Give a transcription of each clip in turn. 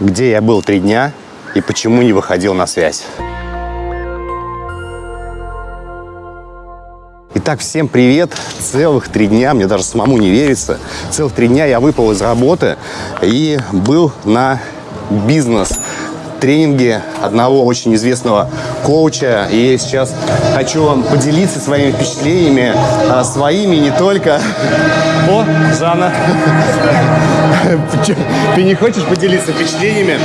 где я был три дня и почему не выходил на связь. Итак, всем привет! Целых три дня, мне даже самому не верится, целых три дня я выпал из работы и был на бизнес тренинге одного очень известного коуча. И сейчас хочу вам поделиться своими впечатлениями, а, своими не только. О, Жанна, ты не хочешь поделиться впечатлениями?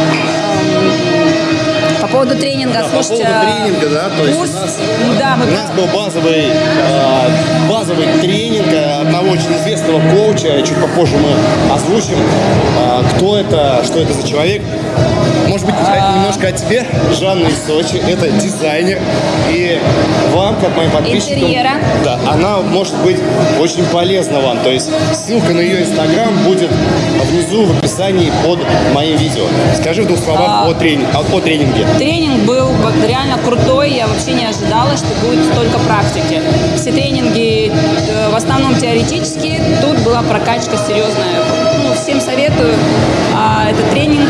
По поводу тренинга, Да, по слушайте, поводу тренинга, да, то есть курс, у нас, да, мы у нас был базовый, э, базовый тренинг э, одного очень известного коуча. Чуть попозже мы озвучим, э, кто это, что это за человек. Может быть, А. немножко о тебе. Жанна из Сочи. Это дизайнер. И вам, как моим подписчикам... Интерьера. Да, она может быть очень полезна вам. То есть ссылка на ее инстаграм будет внизу в описании под моим видео. Скажи в двух словах А. о, трени- о- о тренинге. Тренинг был реально крутой, я вообще не ожидала, что будет столько практики. Все тренинги э, в основном теоретические, тут была прокачка серьезная. Ну, всем советую. А, этот тренинг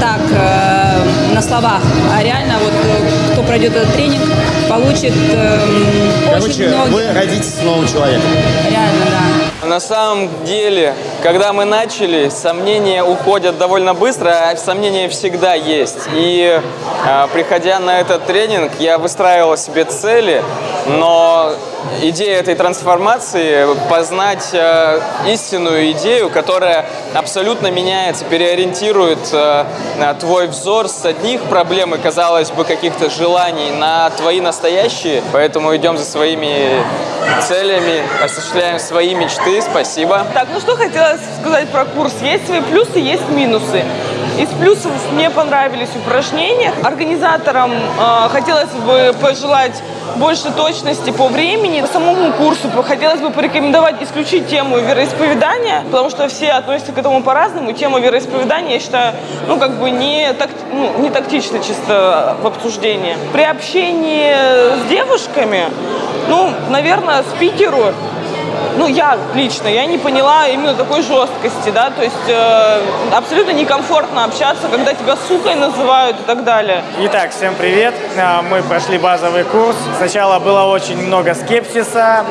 так э, на словах, а реально вот э, кто пройдет этот тренинг, получит очень Короче, много. вы родитесь новым человеком. Реально, да. На самом деле, когда мы начали, сомнения уходят довольно быстро, а сомнения всегда есть. И э, приходя на этот тренинг, я выстраивал себе цели, но идея этой трансформации – познать э, истинную идею, которая абсолютно меняется, переориентирует э, на твой взор с одних проблем и, казалось бы, каких-то желаний на твои настоящие. Поэтому идем за своими целями, осуществляем свои мечты. Спасибо. Так, ну что хотелось сказать про курс. Есть свои плюсы, есть минусы. Из плюсов мне понравились упражнения. Организаторам э, хотелось бы пожелать больше точности по времени. По самому курсу хотелось бы порекомендовать исключить тему вероисповедания, потому что все относятся к этому по-разному. Тема вероисповедания, я считаю, ну как бы не, так, ну, не тактично чисто в обсуждении. При общении с девушками, ну, наверное, спикеру ну, я лично, я не поняла именно такой жесткости, да, то есть э, абсолютно некомфортно общаться, когда тебя сукой называют и так далее. Итак, всем привет. А, Мы прошли базовый курс. Сначала было очень много скепсиса.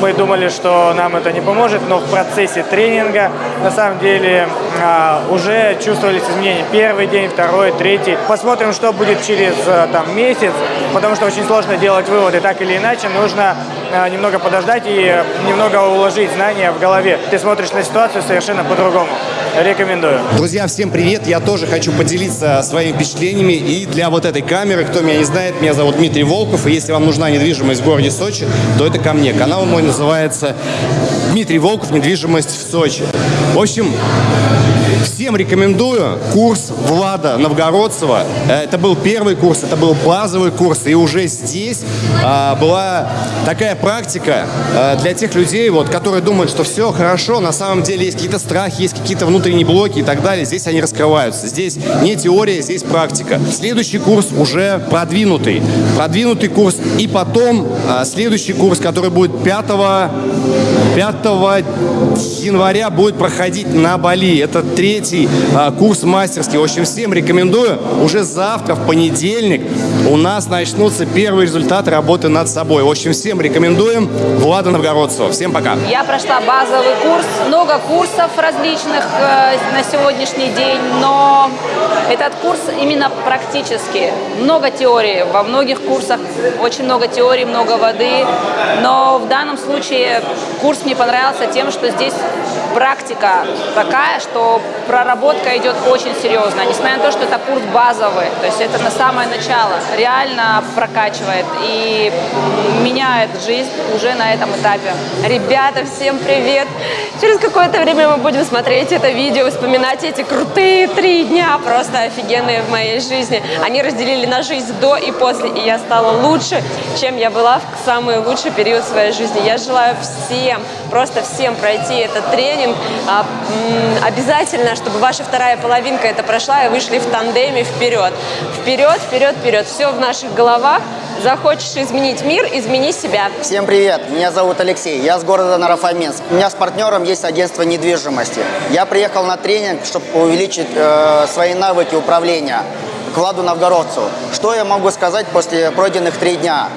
Мы думали, что нам это не поможет, но в процессе тренинга на самом деле а, уже чувствовались изменения. Первый день, второй, третий. Посмотрим, что будет через а, там, месяц, потому что очень сложно делать выводы. Так или иначе, нужно немного подождать и немного уложить знания в голове. Ты смотришь на ситуацию совершенно по-другому. Рекомендую. Друзья, всем привет! Я тоже хочу поделиться своими впечатлениями. И для вот этой камеры, кто меня не знает, меня зовут Дмитрий Волков. И если вам нужна недвижимость в городе Сочи, то это ко мне. Канал мой называется Дмитрий Волков «Недвижимость в Сочи». В общем, Всем рекомендую курс Влада Новгородцева. Э, Это был первый курс, это был базовый курс. И уже здесь а, была такая практика а, для тех людей, вот, которые думают, что все хорошо, на самом деле есть какие-то страхи, есть какие-то внутренние блоки и так далее. Здесь они раскрываются. Здесь не теория, здесь практика. Следующий курс уже продвинутый. Продвинутый курс. И потом а, следующий курс, который будет 5 5 января будет проходить на Бали. Это третий а, курс мастерский. В общем, всем рекомендую. Уже завтра, в понедельник, у нас начнутся первые результаты работы над собой. В общем, всем рекомендуем. Влада Новгородцева. Всем пока. Я прошла базовый курс, много курсов различных э, на сегодняшний день, но этот курс именно практический. Много теории, во многих курсах очень много теории, много воды, но в данном случае курс мне понравился тем, что здесь практика такая, что проработка идет очень серьезно, несмотря на то, что это курс базовый, то есть это на самое начало, реально прокачивает и меняет жизнь уже на этом этапе. Ребята, всем привет! Через какое-то время мы будем смотреть это видео, вспоминать эти крутые три дня, просто офигенные в моей жизни. Они разделили на жизнь до и после, и я стала лучше, чем я была в самый лучший период своей жизни. Я желаю всем, просто всем пройти этот тренинг. А, м, обязательно, чтобы ваша вторая половинка это прошла и вышли в тандеме вперед. Вперед, вперед, вперед. Все в наших головах. Захочешь изменить мир, измени себя. Всем привет, меня зовут Алексей, я с города Нарафаминск. У меня с партнером есть агентство недвижимости. Я приехал на тренинг, чтобы увеличить э, свои навыки управления к Владу Новгородцу. Что я могу сказать после пройденных три дня?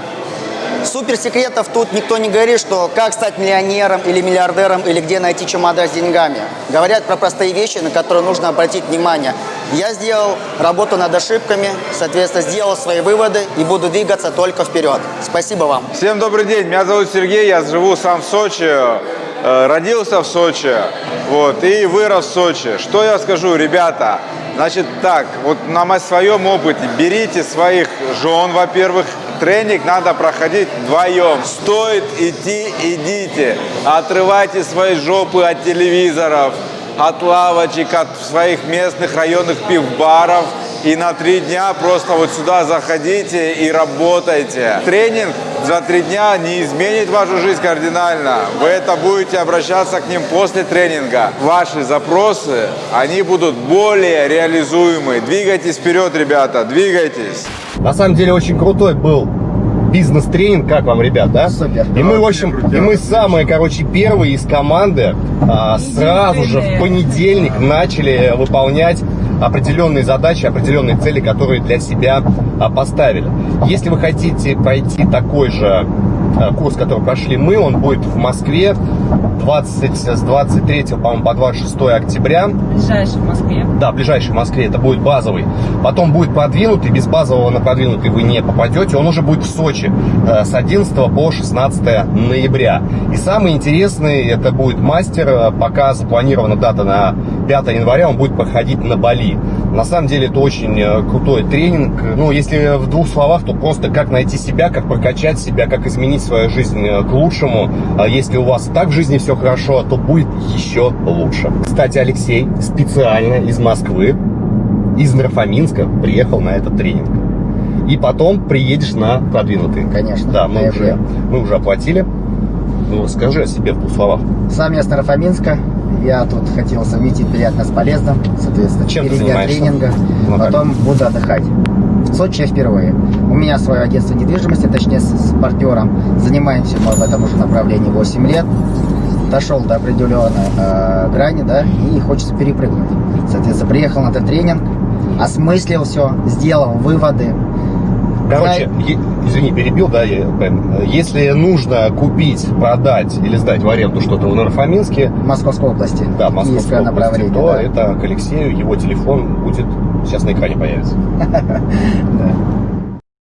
Супер секретов тут никто не говорит, что как стать миллионером или миллиардером, или где найти чемодан с деньгами. Говорят про простые вещи, на которые нужно обратить внимание. Я сделал работу над ошибками, соответственно, сделал свои выводы и буду двигаться только вперед. Спасибо вам. Всем добрый день, меня зовут Сергей, я живу сам в Сочи, э, родился в Сочи, вот, и вырос в Сочи. Что я скажу, ребята, значит так, вот на мо- своем опыте, берите своих жен, во-первых, тренинг надо проходить вдвоем. Стоит идти, идите. Отрывайте свои жопы от телевизоров, от лавочек, от своих местных районных пивбаров. И на три дня просто вот сюда заходите и работайте. Тренинг за три дня не изменит вашу жизнь кардинально. Вы это будете обращаться к ним после тренинга. Ваши запросы, они будут более реализуемы. Двигайтесь вперед, ребята, двигайтесь. На самом деле очень крутой был бизнес-тренинг, как вам, ребят, да? Супер. И мы, в общем, и мы самые, короче, первые из команды а, сразу же в понедельник начали выполнять определенные задачи, определенные цели, которые для себя а, поставили. Если вы хотите пройти такой же курс, который прошли мы, он будет в Москве 20, с 23 по-моему, по 26 октября. ближайший в Москве. Да, ближайший в Москве это будет базовый. Потом будет продвинутый, без базового на продвинутый вы не попадете. Он уже будет в Сочи э, с 11 по 16 ноября. И самый интересный это будет мастер. э, Пока запланирована дата на 5 января, он будет проходить на Бали. На самом деле это очень э, крутой тренинг. Ну, если в двух словах, то просто как найти себя, как прокачать себя, как изменить свою жизнь э, к лучшему. А Если у вас так в жизни все хорошо, то будет еще лучше. Кстати, Алексей специально из Москвы, из Нарфаминска приехал на этот тренинг. И потом приедешь на продвинутый. Конечно, Да, мы уже, мы уже оплатили. Ну, скажи о себе в двух словах. Сам я с Нарафаминска. Я тут хотел совместить приятно с полезным. Соответственно, Чем ты четыре дня занимаешься? тренинга. Ну, Потом буду отдыхать. В Сочи я впервые. У меня свое агентство недвижимости, точнее с, партнером. Занимаемся мы в этом уже направлении 8 лет. Дошел до определенной э, грани, да, и хочется перепрыгнуть. Соответственно, приехал на этот тренинг, осмыслил все, сделал выводы. Короче, е- извини, перебил, да, я, прям. если нужно купить, продать или сдать в аренду что-то в Нарфаминске, В Московской области. да, Московской области, то да. это к Алексею, его телефон будет сейчас на экране появится. Да.